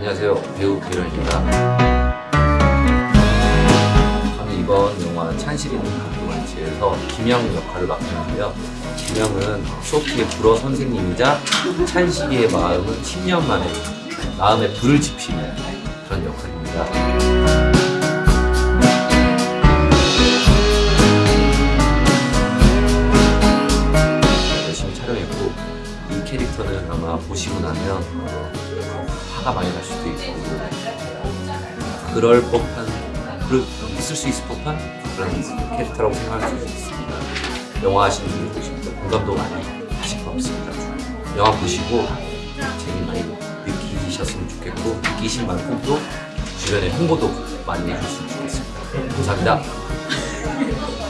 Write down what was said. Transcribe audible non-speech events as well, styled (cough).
안녕하세요. 배우 배련입니다. 저는 이번 영화 찬실이는 가끔만치에서 김영 역할을 맡았는데요. 김영은 소피의 불어 선생님이자 찬실이의 마음은 10년 만에 마음에 불을 지피는 그런 역할입니다. 열심히 촬영했고 이 캐릭터는 아마 보시고 나면 어, 화가 많이 날 수도 있고 그럴 법한 그럴 있을 수 있을 법한 그런 캐릭터라고 생각할 수 있습니다. 영화 하시는 분들 보시면 공감도 많이 하실 것 같습니다. 영화 보시고 재미 많이 느끼셨으면 좋겠고 느끼신 만큼 또 주변에 홍보도 많이 해주셨으면 좋겠습니다. 감사합니다. (laughs)